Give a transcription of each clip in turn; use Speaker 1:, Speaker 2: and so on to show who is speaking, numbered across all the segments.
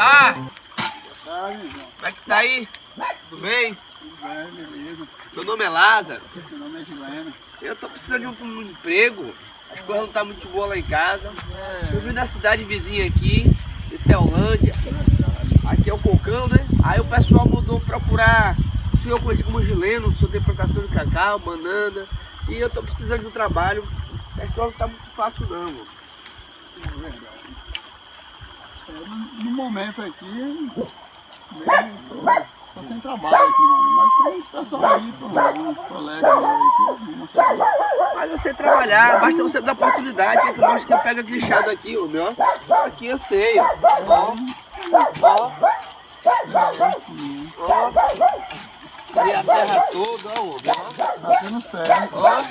Speaker 1: tarde.
Speaker 2: Boa tarde.
Speaker 1: Como é que tá aí? Tudo bem?
Speaker 2: Tudo bem, beleza.
Speaker 1: Meu nome é Lázaro.
Speaker 2: Meu nome é Gilena.
Speaker 1: Eu tô precisando de um, um emprego. As coisas não tá muito boas lá em casa. Eu vim na cidade vizinha aqui, de Teolândia. Aqui é o Cocão, né? Aí o pessoal mandou procurar o senhor eu conheci como Gileno, o senhor tem plantação de cacau, banana. E eu tô precisando de um trabalho. A escola não tá muito fácil não, mano.
Speaker 2: É verdade. É, no, momento aqui, tô sem trabalho aqui, mano. Mas tem uns pessoal aí, uns colegas meus que o
Speaker 1: Mas você trabalhar, basta você dar oportunidade, que eu gosto que pega guinchado aqui, ó, meu. Aqui eu sei, ó. Ó, ó, ó. Aí a terra toda, ó, ó.
Speaker 2: Tá tendo certo.
Speaker 1: Ó.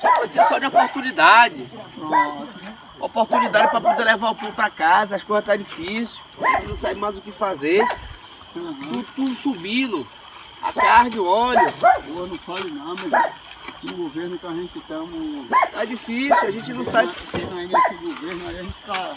Speaker 1: Só precisa só de oportunidade.
Speaker 2: Pronto.
Speaker 1: Oportunidade para poder levar o pão para casa, as coisas tá difíceis, a gente não sabe mais o que fazer.
Speaker 2: Uhum.
Speaker 1: Tudo, tudo subindo. A carne, o óleo.
Speaker 2: Boa, não fale não, meu irmão. No governo que a gente estamos
Speaker 1: Tá difícil, a gente não sabe.
Speaker 2: aí nesse governo, aí a gente tá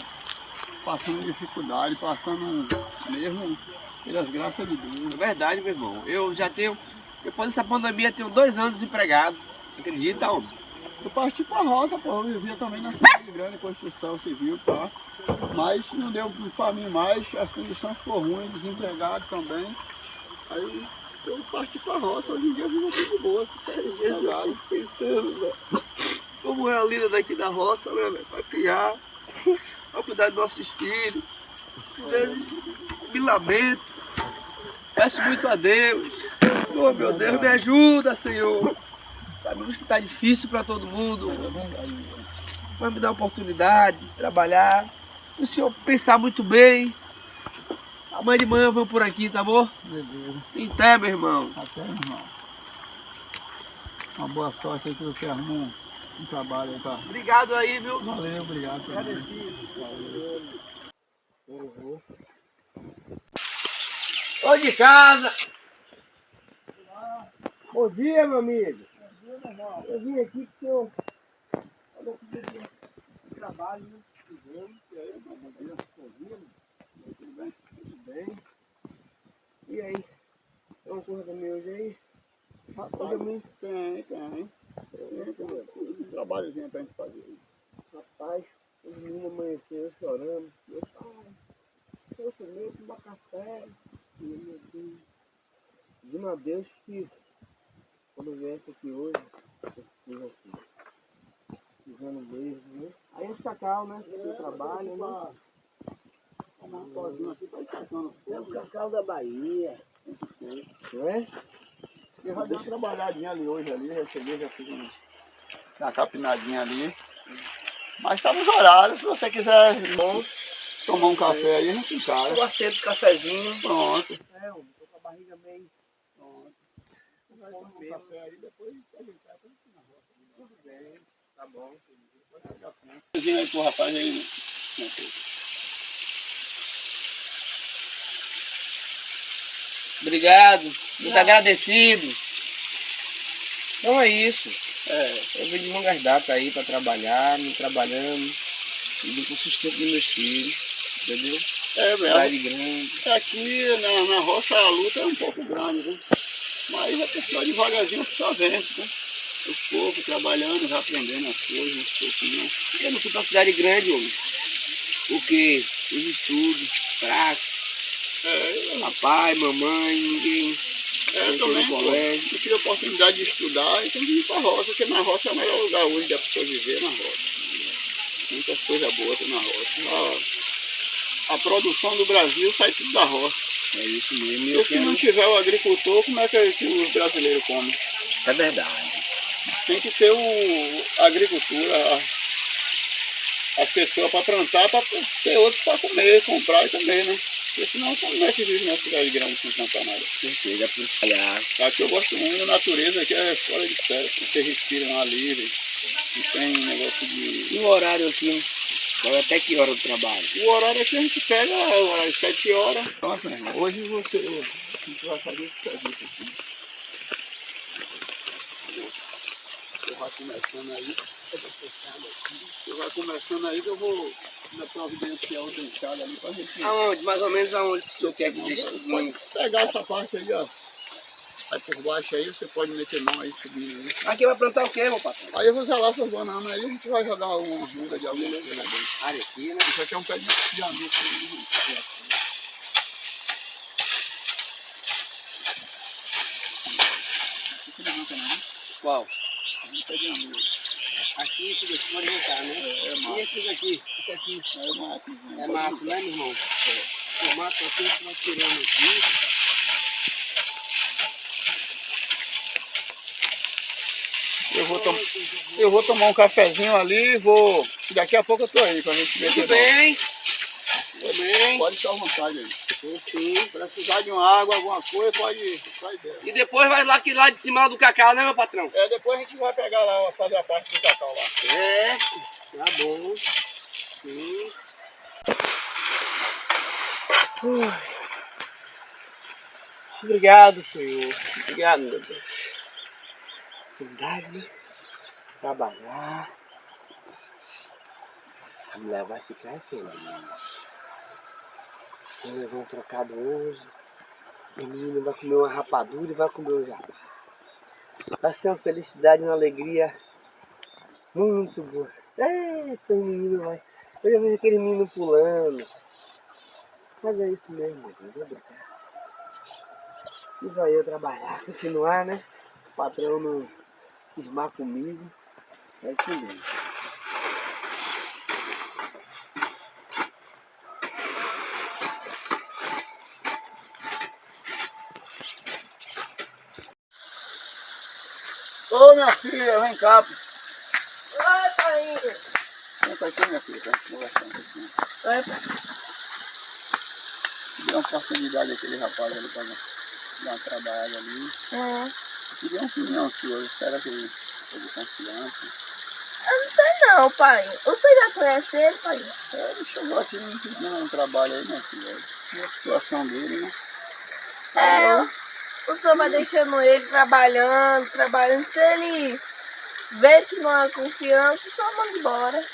Speaker 2: passando dificuldade, passando mesmo pelas graças de Deus.
Speaker 1: É verdade, meu irmão. Eu já tenho, depois dessa pandemia, tenho dois anos desempregado. Acredita, homem?
Speaker 2: Eu parti pra roça, pô, eu vivia também na cidade grande, construção civil, tá? Mas não deu pra mim mais, as condições foram ruins, desempregado também. Aí eu parti pra roça, hoje em dia eu vivo aqui de boa, sossegado.
Speaker 1: Pensando, velho. Como é a lida daqui da roça, né, velho? Pra criar, pra cuidar dos nossos filhos. Às me lamento. Peço muito a Deus. Oh, meu Deus, me ajuda, Senhor. Sabemos que tá difícil para todo mundo. Mas me dá a oportunidade de trabalhar. O senhor pensar muito bem. Amanhã de manhã eu vou por aqui, tá bom?
Speaker 2: Beleza.
Speaker 1: Até, meu irmão.
Speaker 2: Até, irmão. Uma boa sorte aí que você arrumou um, trabalho aí, tá?
Speaker 1: Obrigado aí, viu?
Speaker 2: Valeu, obrigado.
Speaker 1: Agradecido. Tô de casa. Bom dia, meu amigo. Eu vim aqui porque eu que eu trabalho, né? Fizemos, e aí, dia, bom dia, tudo bem? Tudo bem. E aí? Tem uma coisa também hoje aí?
Speaker 2: Rapaz, tem, tem. Tem, tem. Um trabalhozinho pra gente fazer.
Speaker 1: Rapaz, os meninos amanheceram chorando. Meu pai, eu comer, tomar café. E meu Deus. A Deus que quando eu viesse aqui hoje, eu fiz aqui. Pisando beijo, né? Aí os cacau, né? Né?
Speaker 2: Um pozinho aqui pra ir sacando.
Speaker 1: É o cacau da Bahia. Não é?
Speaker 2: Eu já dei uma trabalhadinha ali hoje ali, eu cheguei, já fiz um- uma capinadinha ali. Mas tá nos horários, se você quiser
Speaker 1: Bom,
Speaker 2: tomar um café aí, a gente encara.
Speaker 1: eu acendo cafezinho.
Speaker 2: Pronto.
Speaker 1: É, homem, tô com a barriga meio.
Speaker 2: Pronto. Vai tomar um café aí, depois pra gente na roça.
Speaker 1: Tudo bem, tá bom.
Speaker 2: Cozinha aí pro rapaz aí. né?
Speaker 1: Obrigado, muito agradecido. Então é isso.
Speaker 2: É,
Speaker 1: Eu vim de longas datas aí para trabalhar, me trabalhando, e com o sustento dos meus filhos, entendeu?
Speaker 2: é mesmo.
Speaker 1: Cidade grande.
Speaker 2: Aqui na, na roça a luta é um pouco grande, né? Mas a pessoa devagarzinho a pessoa vence, né? Aos poucos, trabalhando, já aprendendo as coisas, aos pouquinho.
Speaker 1: Eu não fui pra cidade grande, homem. Porque os estudos, fracos,
Speaker 2: É,
Speaker 1: papai, mamãe, ninguém.
Speaker 2: É, eu também,
Speaker 1: colégio.
Speaker 2: eu tive a oportunidade de estudar e tem que ir pra roça, porque na roça é o melhor lugar hoje da pessoa viver na roça. Muitas coisas boas na roça. A, a produção do Brasil sai tudo da roça.
Speaker 1: É isso mesmo.
Speaker 2: E se não tiver o agricultor, como é que, que os brasileiros comem?
Speaker 1: É verdade.
Speaker 2: Tem que ter o, a agricultura, a- as pessoas para plantar, para ter outros para comer, comprar e comer, né? Porque senão como é que vive na cidade grande sem plantar nada?
Speaker 1: Certeza, é por trabalhar.
Speaker 2: Aqui eu gosto muito da natureza, aqui é fora de sério. Você respira um ar livre, não tem negócio de.
Speaker 1: E o horário aqui? Vai até que hora do trabalho?
Speaker 2: O horário aqui a gente pega às 7 horas. Nossa, irmão, hoje você. A gente vai fazer o serviço aqui. vai começando aí. Você vai começando aí que eu vou na providenciar outra enxada ali pra gente
Speaker 1: Aonde? Mais ou menos aonde o senhor quer que deixe o
Speaker 2: pegar essa parte aí, ó. Aí por baixo aí você pode meter mão aí subindo aí.
Speaker 1: Aqui vai plantar o quê, meu patrão?
Speaker 2: Aí eu vou zelar essas bananas aí, a gente vai jogar uma muda de alguma coisa dentro.
Speaker 1: Aqui, né?
Speaker 2: Isso aqui é um pé de, de amigo.
Speaker 1: Qual?
Speaker 2: Um pé de amigo.
Speaker 1: Aqui, isso daqui pode voltar, né?
Speaker 2: É, é
Speaker 1: E
Speaker 2: mato.
Speaker 1: esse daqui? Esse aqui?
Speaker 2: É mato.
Speaker 1: É mato, né, meu irmão? O mato aqui, a gente vai tirando aqui.
Speaker 2: Eu vou, tom... eu vou tomar um cafezinho ali e vou. Daqui a pouco eu tô aí pra gente ver.
Speaker 1: Tudo bem? Tudo bem?
Speaker 2: Pode ficar à vontade aí.
Speaker 1: Sim.
Speaker 2: Precisar de uma água, alguma coisa, pode. Sai dela.
Speaker 1: E depois vai lá aqui lá de cima do cacau, né, meu patrão?
Speaker 2: É, depois a gente vai pegar lá, fazer a parte do cacau lá.
Speaker 1: É, tá bom. Sim. Ui. Obrigado, Senhor. Obrigado, meu Deus. Né? Trabalhar. A mulher vai ficar feliz. Eles vão trocado hoje. O menino vai comer uma rapadura e vai comer um jabá. Vai ser uma felicidade, uma alegria muito boa. Eita, o menino vai. Eu já vejo aquele menino pulando. Mas é isso mesmo, Deus, vou brincar. E vai eu trabalhar, continuar, né? O patrão não cismar comigo. É isso mesmo.
Speaker 2: Ô minha filha, vem cá.
Speaker 3: Oi, pai.
Speaker 2: Senta aqui, minha filha, pra gente conversar um pouquinho. Deu uma oportunidade àquele rapaz ali pra dar uma trabalhada ali.
Speaker 3: Hum.
Speaker 2: Queria uma opinião sua, será que ele é de confiança?
Speaker 3: Eu não sei não, pai. Você já conhece ele, pai?
Speaker 2: É, ele chegou aqui me pedindo um trabalho aí, minha filha. E a situação dele, né?
Speaker 3: É, o senhor vai deixando ele trabalhando, trabalhando. Se ele vê que não há confiança, o senhor manda embora.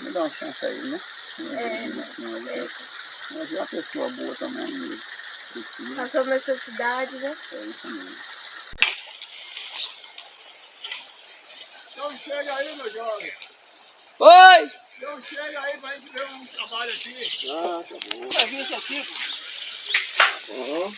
Speaker 2: Me dá uma chance aí, né?
Speaker 3: É.
Speaker 2: Mas Mas é uma pessoa boa também, precisa.
Speaker 3: Passou necessidade, né?
Speaker 2: É isso mesmo. Então chega aí, meu jovem.
Speaker 1: Oi!
Speaker 2: Então chega aí pra gente ver um trabalho aqui.
Speaker 1: Ah, tá bom. Vai vir isso aqui, pô. Uhum.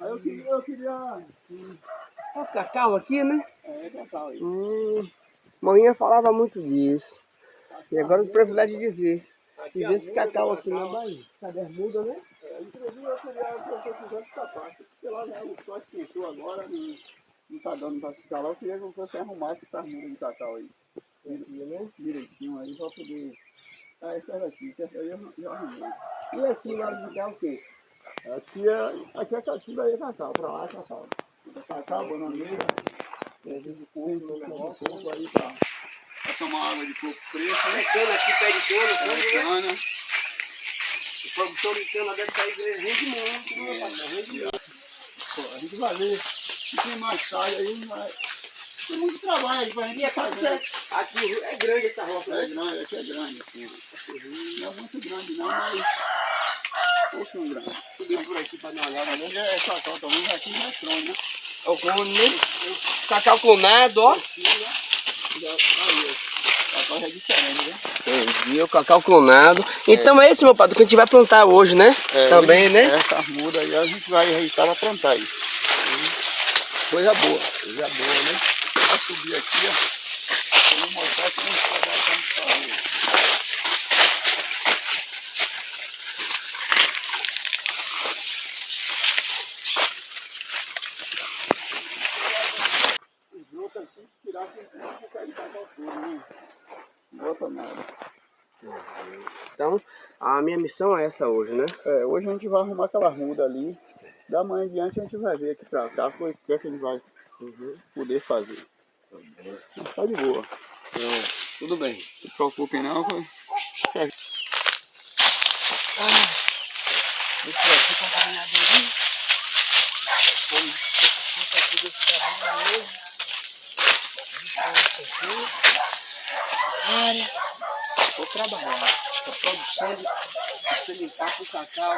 Speaker 2: Aí eu queria, eu queria.
Speaker 1: Ó, o cacau aqui, né?
Speaker 2: Cacau aí.
Speaker 1: Hum, manhã falava muito disso. E agora o privilégio de ver. De ver esse cacau aqui na Bahia. Cadê as mudas, né?
Speaker 2: É, inclusive eu queria que fizesse essa parte. Porque lá né, o sol esquentou agora, não, não tá dando pra ficar lá. Eu queria que você arrumasse essas mudas de cacau aí.
Speaker 1: Aqui, né?
Speaker 2: Direitinho aí pra poder. Ah, essa era aqui, essa aí eu já arrumei.
Speaker 1: E aqui nós de cá o quê?
Speaker 2: Aqui é, aqui é cacau, aí é cacau, pra lá é cacau. Cacau, bananeira, é, aí pra, pra tomar água de fresca,
Speaker 1: É
Speaker 2: né?
Speaker 1: cana aqui, pé de cana,
Speaker 2: É,
Speaker 1: cana, né?
Speaker 2: cana.
Speaker 1: A produção de cana deve sair rende muito, né, patrão? Rende muito.
Speaker 2: Pô, a gente vai ver se tem mais tarde aí, vai. Tem muito trabalho aí pra gente
Speaker 1: aqui,
Speaker 2: fazer.
Speaker 1: aqui é grande essa roça,
Speaker 2: É
Speaker 1: né?
Speaker 2: grande, aqui é grande, assim. Não é muito grande não, mas pouquinho grande.
Speaker 1: Subir por aqui pra dar uma olhada, né?
Speaker 2: Aqui é cacau também, aqui não é trone, né?
Speaker 1: É o cone, né? Cacau clonado, ó.
Speaker 2: Né? É diferente, né?
Speaker 1: Entendi, o cacau clonado. Então é esse, meu padre, que a gente vai plantar hoje, né?
Speaker 2: É,
Speaker 1: Também, né?
Speaker 2: Essa muda aí a gente vai ajeitar pra plantar aí.
Speaker 1: Coisa boa.
Speaker 2: Coisa boa, né? Vai subir aqui, ó.
Speaker 1: minha missão é essa hoje, né?
Speaker 2: É, hoje a gente vai arrumar aquela ronda ali. Da manhã em diante a gente vai ver aqui pra cá o que, que a gente vai poder fazer. Tá de boa.
Speaker 1: É, tudo bem.
Speaker 2: Não se preocupe não.
Speaker 1: Foi... Ah, deixa eu ver aqui desse mesmo. Deixa eu ver aqui. Área. Vou trabalhar. estou produzindo, de, de sementar para o cacau.